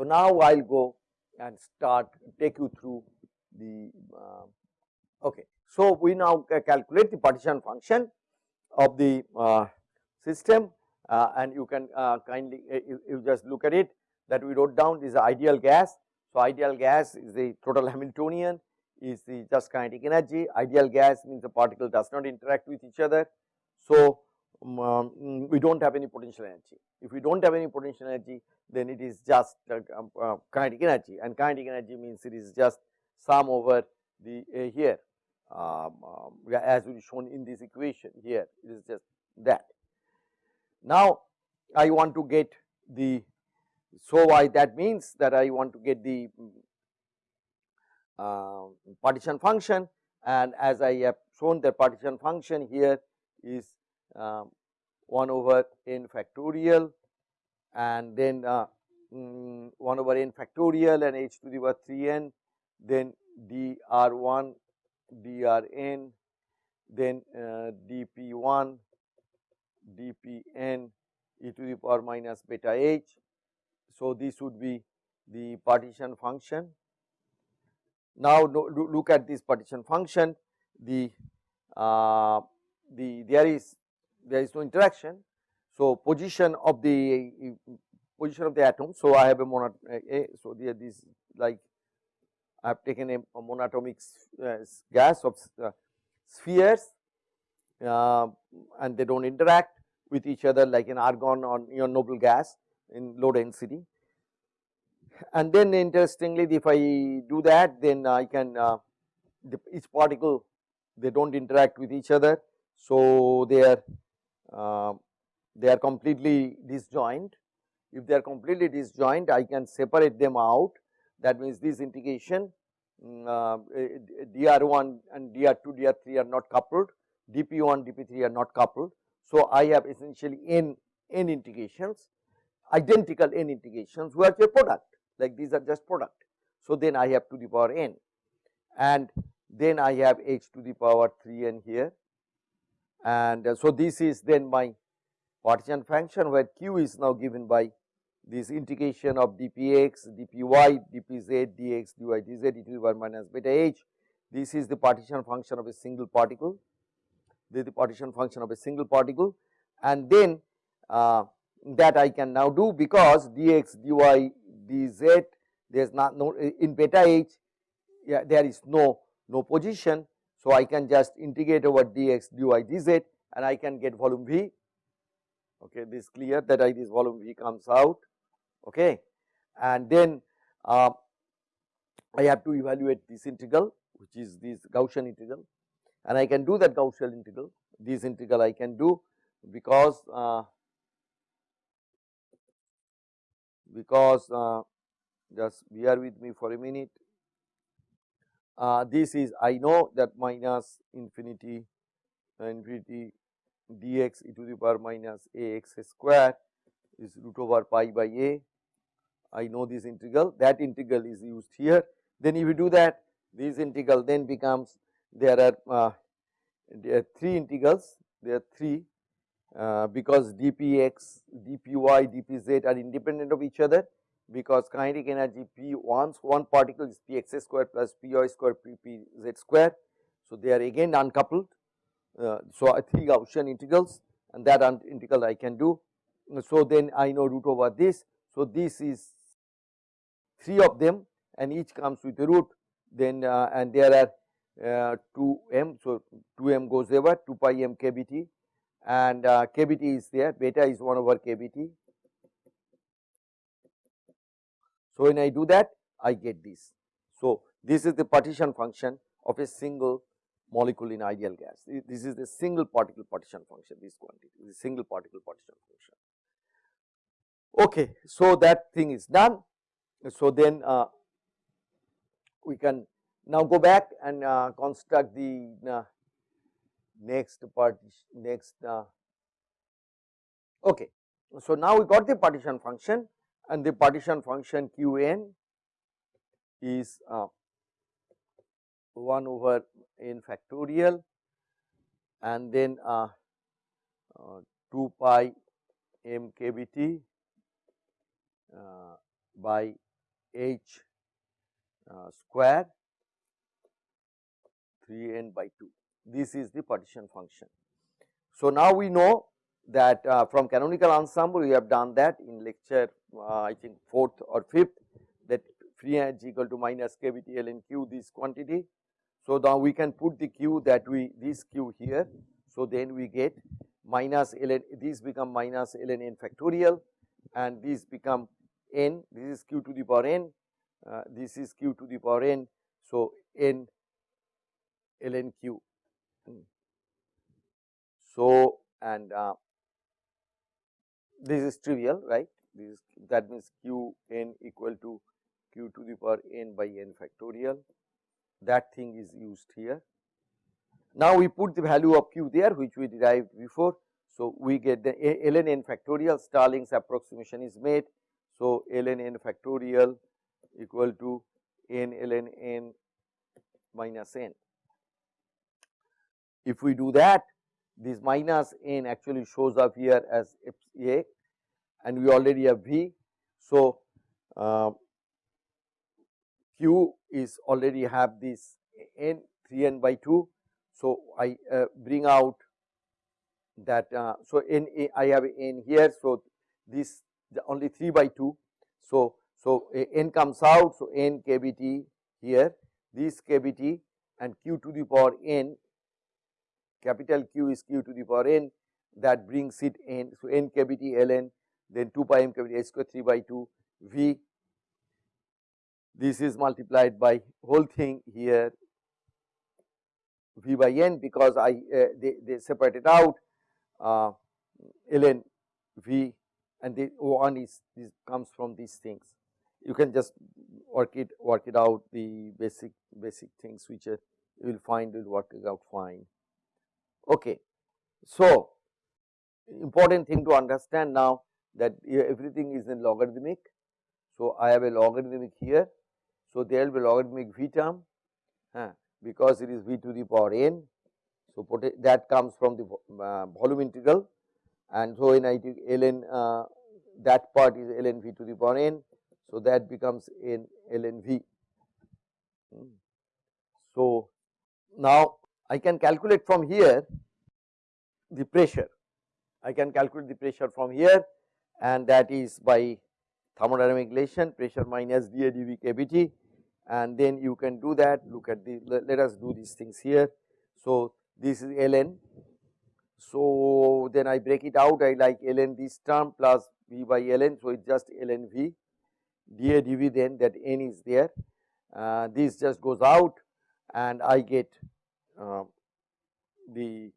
So, now I will go and start take you through the uh, okay. So, we now calculate the partition function of the uh, system uh, and you can uh, kindly uh, you, you, just look at it that we wrote down is ideal gas. So, ideal gas is the total Hamiltonian is the just kinetic energy ideal gas means the particle does not interact with each other. So, um, um we do not have any potential energy if we do not have any potential energy then it is just uh, um, uh, kinetic energy and kinetic energy means it is just sum over the uh, here um, um, as we shown in this equation here it is just that. Now, I want to get the so why that means that I want to get the uh, partition function and as I have shown the partition function here is uh, 1 over n factorial and then uh, mm, 1 over n factorial and h to the power 3 n then dr1 drn then uh, dp1 dpn e to the power minus beta h. So, this would be the partition function. Now, look at this partition function the uh, the there is there is no interaction. So, position of the position of the atom. So, I have a monot a, so there this like I have taken a, a monatomic uh, gas of uh, spheres uh, and they do not interact with each other like an argon or your noble gas in low density. And then interestingly if I do that then I can uh, each particle they do not interact with each other. So, they are uh, they are completely disjoint. If they are completely disjoint I can separate them out. That means this integration mm, uh, dr1 and dr2 dr3 are not coupled. Dp1 dp3 are not coupled. So, I have essentially n, n integrations identical n integrations who are product. Like these are just product. So, then I have to the power n. And then I have h to the power 3 n here. And uh, so this is then my partition function where q is now given by this integration of dpx, dpy, dpz, dx, dy, dz e to the power minus beta h. This is the partition function of a single particle this is the partition function of a single particle and then uh, that I can now do because dx, dy, dz there is not no in beta h yeah, there is no no position. So, I can just integrate over dx, dy, dz and I can get volume V okay this clear that I this volume V comes out. Okay and then uh, I have to evaluate this integral which is this Gaussian integral. And I can do that Gaussian integral, this integral I can do because uh, because uh, just bear with me for a minute. Uh, this is I know that minus infinity infinity dx e to the power minus a x square is root over pi by a. I know this integral that integral is used here. Then if you do that this integral then becomes there are, uh, there are three integrals, there are three uh, because dpx, dpy, dpz are independent of each other because kinetic energy p once one particle is px square plus py square ppz square. So, they are again uncoupled. Uh, so, three Gaussian integrals and that integral I can do. So, then I know root over this. So, this is three of them and each comes with a root then uh, and there are uh, 2 m. So, 2 m goes over 2 pi m kbt and uh, kbt is there beta is 1 over kbt. So, when I do that I get this. So, this is the partition function of a single molecule in ideal gas. This is the single particle partition function this quantity is single particle partition function. Okay, so that thing is done. So, then uh, we can now go back and uh, construct the uh, next partition next uh, okay. So now we got the partition function and the partition function Qn is uh, 1 over n factorial and then uh, uh, 2 pi m kbt by h uh, square 3 n by 2. This is the partition function. So, now we know that uh, from canonical ensemble we have done that in lecture uh, I think 4th or 5th that free energy equal to minus kBT ln q this quantity. So, now we can put the q that we this q here. So, then we get minus ln these become minus ln n factorial and these become n this is q to the power n uh, this is q to the power n. So, n ln q. Hmm. So, and uh, this is trivial right this is that means q n equal to q to the power n by n factorial that thing is used here. Now, we put the value of q there which we derived before. So, we get the ln n factorial Stirling's approximation is made. So, ln n factorial equal to n ln n minus n. If we do that this minus n actually shows up here as a and we already have v. So, uh, q is already have this n 3 n by 2. So, I uh, bring out that uh, so n I have n here. So, this only 3 by 2. So, so n comes out. So, n kBt here this kBt and q to the power n capital Q is q to the power n that brings it n. So, n kBt ln then 2 pi m kBt h square 3 by 2 v this is multiplied by whole thing here v by n because I uh, they, they separated out uh, ln v and the O1 is this comes from these things. You can just work it work it out the basic basic things which uh, you will find will work it out fine. Okay. So, important thing to understand now that everything is in logarithmic. So, I have a logarithmic here. So, there will be logarithmic v term uh, because it is v to the power n. So, that comes from the uh, volume integral and so when I take ln uh, that part is ln v to the power n. So, that becomes n ln v. Hmm. So, now I can calculate from here the pressure. I can calculate the pressure from here and that is by thermodynamic relation pressure minus dA dV kBT and then you can do that look at the let, us do these things here. So, this is ln. So, then I break it out I like ln this term plus v by ln. So, it is just ln v dA dV then that n is there uh, this just goes out and I get uh, the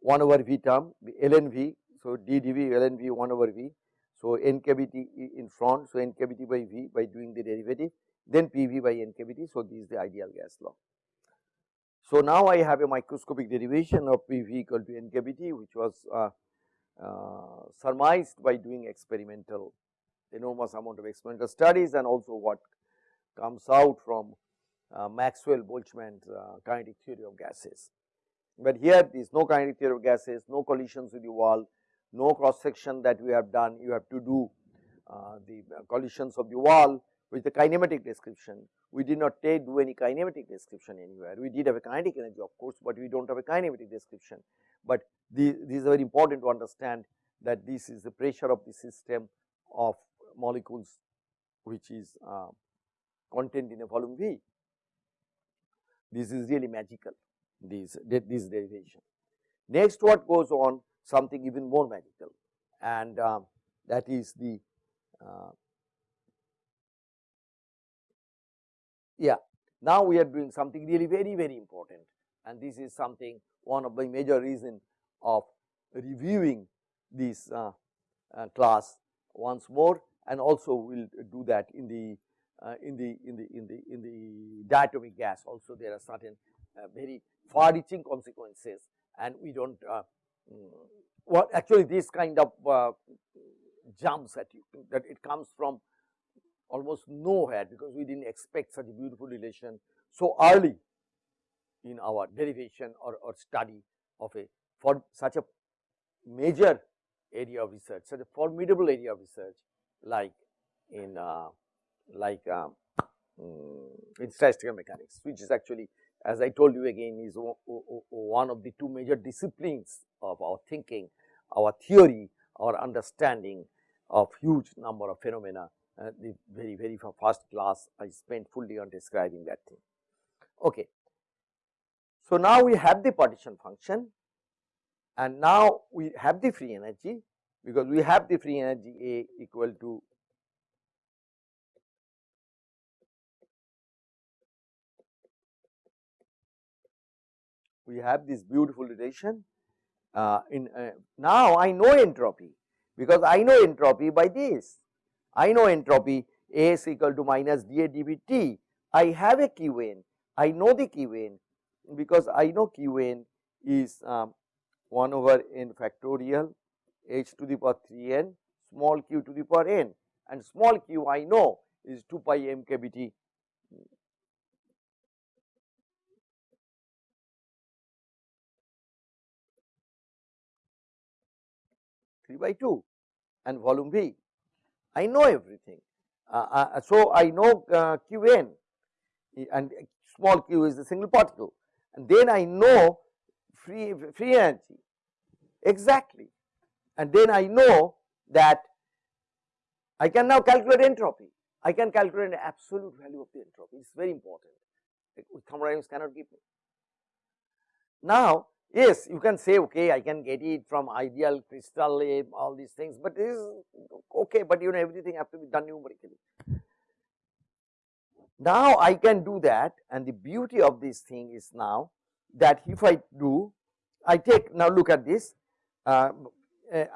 1 over v term the ln v. So, d dv ln v 1 over v. So, n kBt in front. So, n kBt by v by doing the derivative then PV by n kBt. So, this is the ideal gas law. So, now I have a microscopic derivation of PV equal to n kBt which was uh, uh, surmised by doing experimental enormous amount of experimental studies and also what comes out from uh, Maxwell Boltzmann's uh, kinetic theory of gases. But here there is no kinetic theory of gases, no collisions with the wall, no cross section that we have done, you have to do uh, the collisions of the wall with the kinematic description. We did not take do any kinematic description anywhere. We did have a kinetic energy of course, but we do not have a kinematic description. But this is very important to understand that this is the pressure of the system of molecules which is uh, contained in a volume V. This is really magical this, this derivation. Next what goes on something even more magical and uh, that is the uh, yeah. Now we are doing something really very very important. And this is something one of the major reason of reviewing this uh, uh, class once more. And also we will do that in the uh, in the in the in the in the diatomic gas. Also there are certain uh, very far reaching consequences. And we do not uh, mm, what actually this kind of uh, jumps at you that it comes from almost nowhere because we did not expect such a beautiful relation so early in our derivation or, or study of a for such a major area of research, such a formidable area of research like in uh, like um, um, in statistical mechanics which is actually as I told you again is one of the two major disciplines of our thinking, our theory, our understanding of huge number of phenomena. Uh, the very, very first class I spent fully on describing that thing. Okay. So, now we have the partition function and now we have the free energy because we have the free energy A equal to we have this beautiful relation uh, in uh, now I know entropy because I know entropy by this. I know entropy A is equal to minus dA dV T. I have a Qn. I know the Qn because I know Qn is um, 1 over n factorial h to the power 3 n small q to the power n and small q I know is 2 pi m k b t 3 by 2 and volume V. I know everything. Uh, uh, so, I know uh, Qn and small q is the single particle and then I know free, free energy exactly and then I know that I can now calculate entropy. I can calculate an absolute value of the entropy, it is very important, thermodynamics cannot give me. Now, Yes, you can say okay, I can get it from ideal crystal, all these things, but this is okay, but you know everything have to be done numerically. Now I can do that and the beauty of this thing is now that if I do, I take now look at this, uh,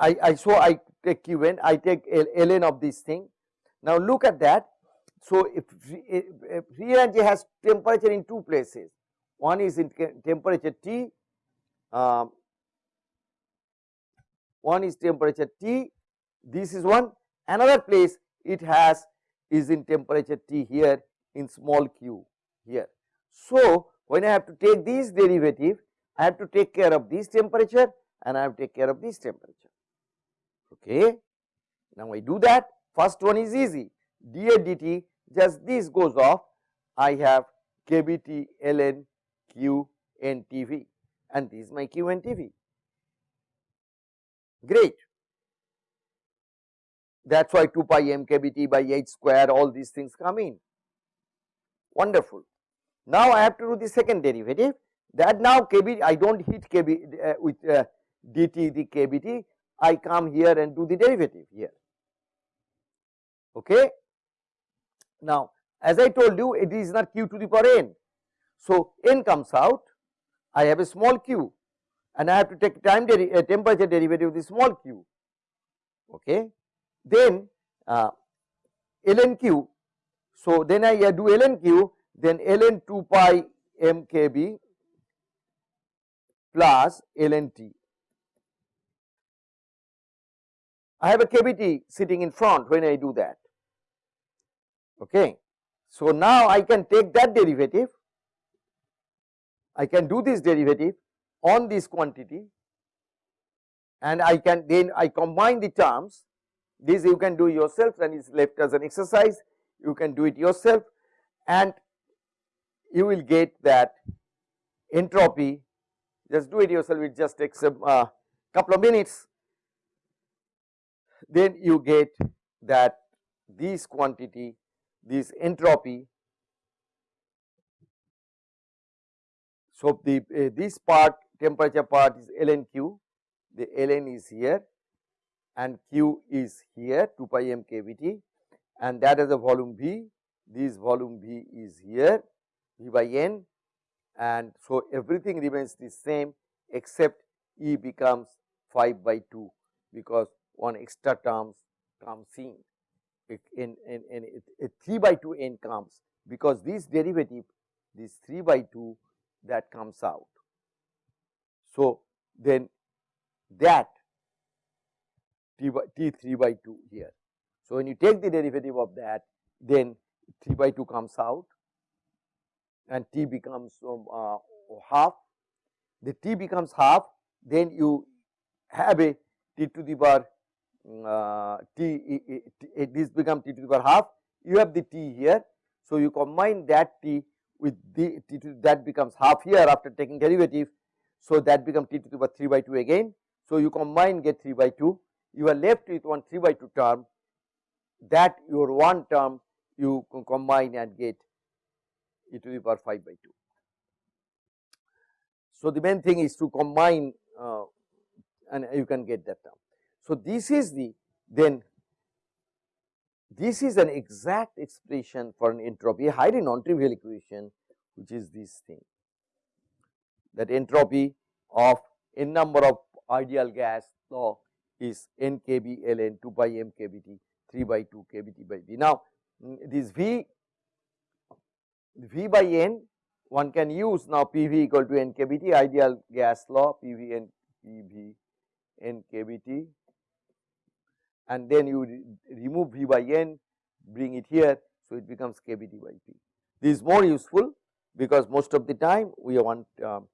I, I so I take Qn, I take ln of this thing. Now look at that. So if, if free energy has temperature in two places, one is in temperature T um, one is temperature T, this is one, another place it has is in temperature T here in small q here. So, when I have to take this derivative, I have to take care of this temperature and I have to take care of this temperature. Okay. Now, I do that first one is easy dA dt just this goes off I have kBT ln q n T v and this is my Q and TV. Great. That is why 2 pi m k b t by h square all these things come in. Wonderful. Now I have to do the second derivative that now kb I do not hit kb uh, with uh, dt the kbt I come here and do the derivative here. Okay. Now as I told you it is not q to the power n. So n comes out I have a small q and I have to take time deri uh, temperature derivative of the small q. Okay. Then uh, ln q. So then I do ln q, then ln 2 pi m k b plus ln t. I have a kbt sitting in front when I do that. Okay. So now I can take that derivative I can do this derivative on this quantity and I can then I combine the terms. This you can do yourself and is left as an exercise. You can do it yourself and you will get that entropy. Just do it yourself it just takes a uh, couple of minutes. Then you get that this quantity this entropy So, the uh, this part temperature part is ln q, the ln is here and q is here 2 pi m kVt and that is the volume V, this volume V is here V by n and so everything remains the same except E becomes 5 by 2 because one extra terms comes in, it, in, in, in it 3 by 2 n comes because this derivative this 3 by 2 that comes out. So, then that t by t 3 by 2 here. So, when you take the derivative of that then 3 by 2 comes out and t becomes um, uh, half the t becomes half then you have a t to the power uh, t, t, this becomes t to the power half you have the T here. So, you combine that T with the T to that becomes half here after taking derivative. So, that becomes T to the power 3 by 2 again. So, you combine get 3 by 2 you are left with one 3 by 2 term that your one term you combine and get e to the power 5 by 2. So, the main thing is to combine uh, and you can get that term. So, this is the then this is an exact expression for an entropy, a highly non-trivial equation which is this thing that entropy of n number of ideal gas law is n kb ln 2 by m kbt 3 by 2 kbt by v. Now, mm, this v v by n one can use now PV equal to n kbt ideal gas law PV n PV n kbt and then you re remove V by n bring it here. So, it becomes kbt by P. This is more useful because most of the time we want um,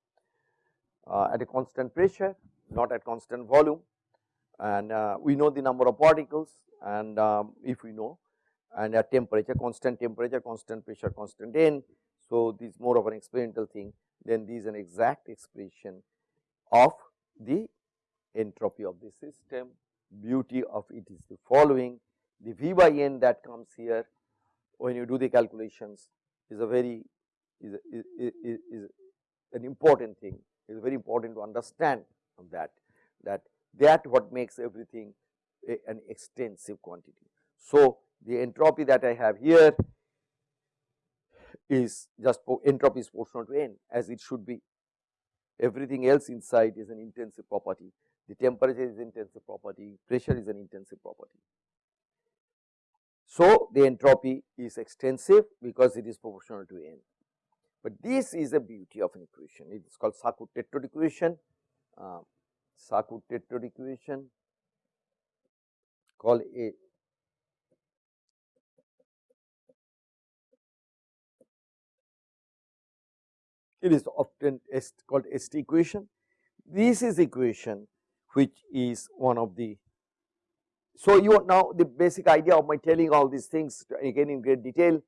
uh, at a constant pressure not at constant volume and uh, we know the number of particles and um, if we know and at temperature constant temperature constant pressure constant n. So, this is more of an experimental thing then this is an exact expression of the entropy of the system beauty of it is the following. The V by N that comes here when you do the calculations is a very is, a, is, is, is an important thing. It is very important to understand that that that what makes everything a, an extensive quantity. So, the entropy that I have here is just entropy is proportional to n as it should be. Everything else inside is an intensive property the temperature is intensive property, pressure is an intensive property. So, the entropy is extensive because it is proportional to n, but this is a beauty of an equation it is called Sackur tetrode equation, uh, Sackur tetrode equation called a it is often called ST equation. This is equation which is one of the. So, you now the basic idea of my telling all these things again in great detail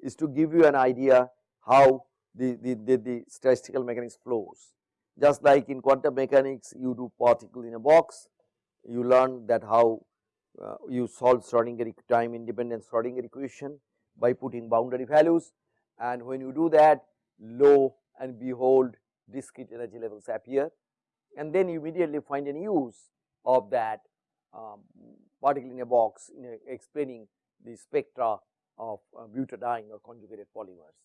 is to give you an idea how the, the, the, the statistical mechanics flows. Just like in quantum mechanics you do particle in a box, you learn that how uh, you solve Schrodinger time independent Schrodinger equation by putting boundary values and when you do that lo and behold discrete energy levels appear and then you immediately find an use of that um, particle in a box in a explaining the spectra of uh, butadiene or conjugated polymers.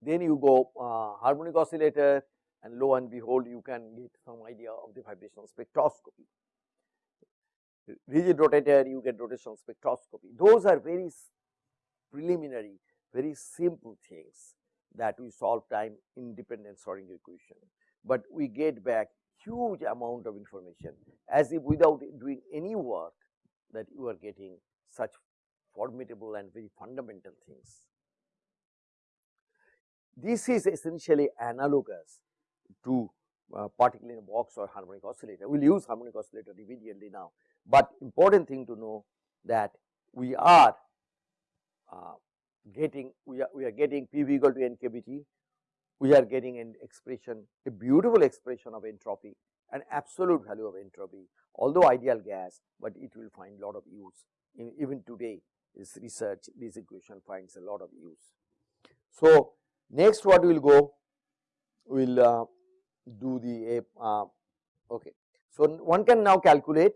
Then you go uh, harmonic oscillator and lo and behold you can get some idea of the vibrational spectroscopy. Rigid rotator you get rotational spectroscopy. Those are very preliminary, very simple things that we solve time independent Schrodinger equation but we get back huge amount of information as if without doing any work that you are getting such formidable and very fundamental things. This is essentially analogous to uh, particle in a box or harmonic oscillator. We will use harmonic oscillator immediately now, but important thing to know that we are uh, getting we are we are getting PV equal to NKBT we are getting an expression, a beautiful expression of entropy, an absolute value of entropy, although ideal gas, but it will find lot of use. In, even today, this research, this equation finds a lot of use. So, next what we will go, we will uh, do the, uh, okay. So, one can now calculate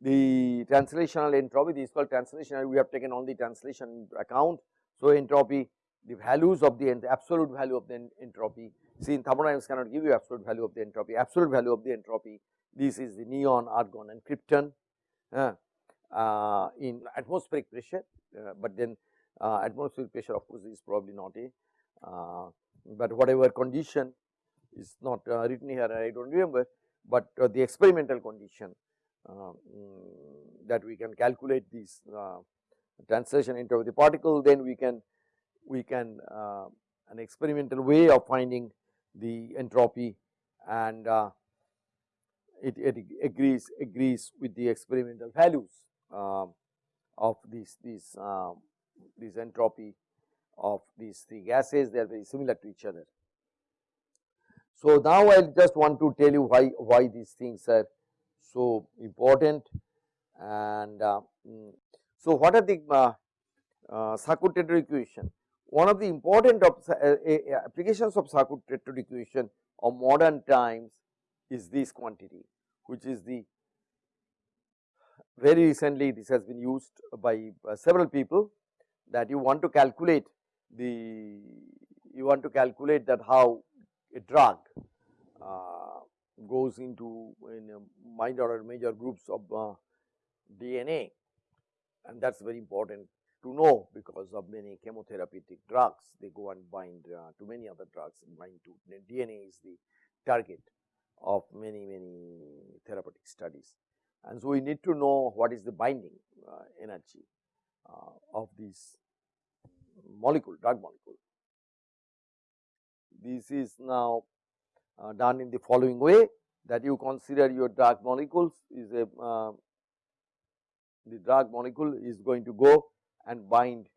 the translational entropy, this is called translational, we have taken on the translation account. So, entropy the values of the absolute value of the entropy. See in thermodynamics cannot give you absolute value of the entropy, absolute value of the entropy. This is the neon, argon and krypton uh, uh, in atmospheric pressure, uh, but then uh, atmospheric pressure of course is probably not a, uh, but whatever condition is not uh, written here I do not remember, but the experimental condition mm, that we can calculate this translation into the particle then we can we can uh, an experimental way of finding the entropy and uh, it, it, agrees agrees with the experimental values. Uh, of this this um, this entropy of these three gases they are very similar to each other. So, now I just want to tell you why why these things are so important and uh, mm, so what are the uh, uh, equation one of the important uh, applications of Sackur-Tetrode equation of modern times is this quantity which is the very recently this has been used by uh, several people that you want to calculate the you want to calculate that how a drug uh, goes into in minor or major grooves of uh, DNA and that is very important to know because of many chemotherapeutic drugs they go and bind uh, to many other drugs and bind to DNA is the target of many many therapeutic studies. And so, we need to know what is the binding uh, energy uh, of this molecule drug molecule. This is now uh, done in the following way that you consider your drug molecules is a uh, the drug molecule is going to go and bind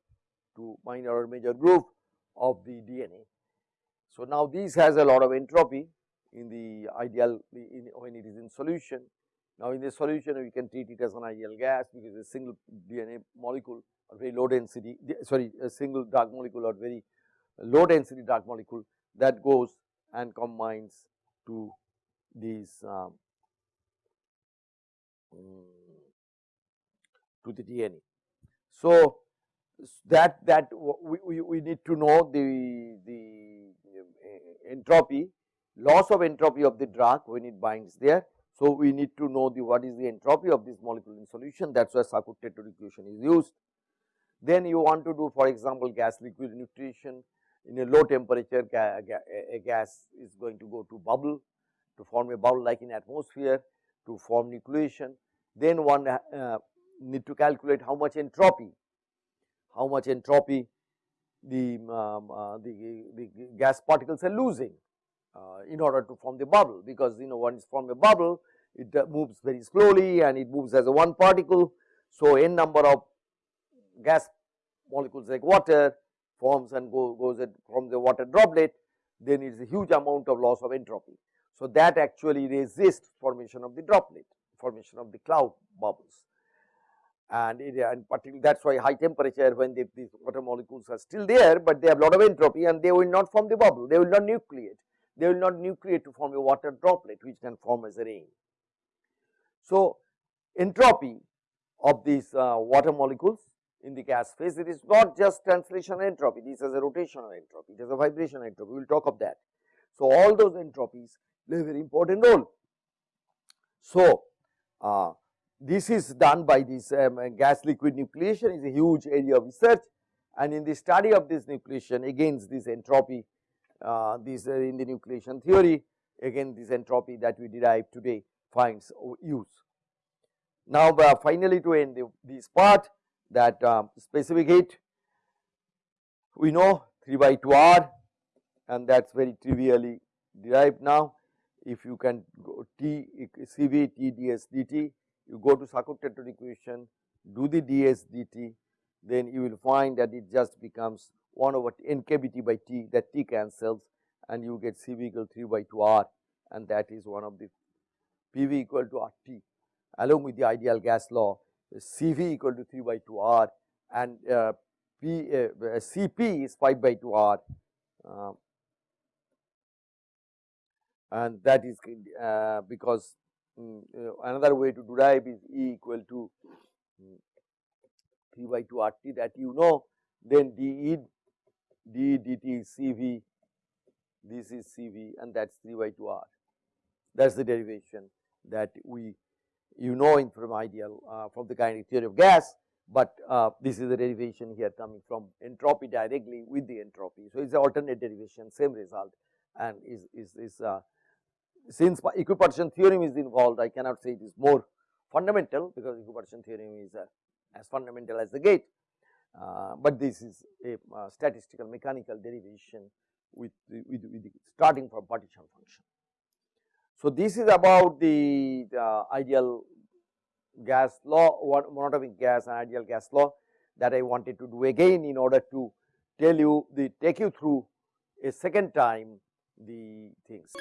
to minor or major groove of the DNA. So, now this has a lot of entropy in the ideal in, when it is in solution. Now, in the solution we can treat it as an ideal gas because a single DNA molecule or very low density sorry a single dark molecule or very low density dark molecule that goes and combines to these um, to the DNA. So, that that we, we, we need to know the the uh, entropy loss of entropy of the drug when it binds there. So, we need to know the what is the entropy of this molecule in solution that is why Sackur-Tetrode equation is used. Then you want to do for example, gas liquid nucleation in a low temperature a gas is going to go to bubble to form a bubble like in atmosphere to form nucleation. Then one uh, need to calculate how much entropy, how much entropy the, um, uh, the, the gas particles are losing uh, in order to form the bubble because you know once form a bubble it uh, moves very slowly and it moves as a one particle. So, n number of gas molecules like water forms and go, goes from the water droplet then it is a huge amount of loss of entropy. So, that actually resists formation of the droplet formation of the cloud bubbles and it and particularly that is why high temperature when they, these water molecules are still there, but they have a lot of entropy and they will not form the bubble they will not nucleate they will not nucleate to form a water droplet which can form as a rain. So, entropy of these uh, water molecules in the gas phase it is not just translation entropy this is a rotational entropy it is a vibration entropy we will talk of that. So, all those entropies play a very important role. So, uh, this is done by this um, gas liquid nucleation is a huge area of research and in the study of this nucleation again this entropy uh, this uh, in the nucleation theory again this entropy that we derive today finds use. Now, uh, finally to end the, this part that um, specific heat we know 3 by 2 r and that is very trivially derived now. If you can go T CV T ds dt you go to Sackur-Tetrode equation do the ds dt then you will find that it just becomes 1 over n kBT by T that T cancels and you get CV equal 3 by 2 R and that is one of the PV equal to RT along with the ideal gas law CV equal to 3 by 2 R and uh, P, uh, CP is 5 by 2 R uh, and that is uh, because um, another way to derive is E equal to um, 3 by 2 RT that you know then dE d dt is CV, this is CV and that is 3 by 2 R. That is the derivation that we you know in from ideal uh, from the kinetic theory of gas, but uh, this is the derivation here coming from entropy directly with the entropy. So, it is alternate derivation same result and is, is, is uh, since equipartition theorem is involved I cannot say it is more fundamental because equipartition theorem is uh, as fundamental as the gate, uh, but this is a uh, statistical mechanical derivation with, with, with starting from partition function. So, this is about the, the ideal gas law, monatomic gas and ideal gas law that I wanted to do again in order to tell you the take you through a second time the things.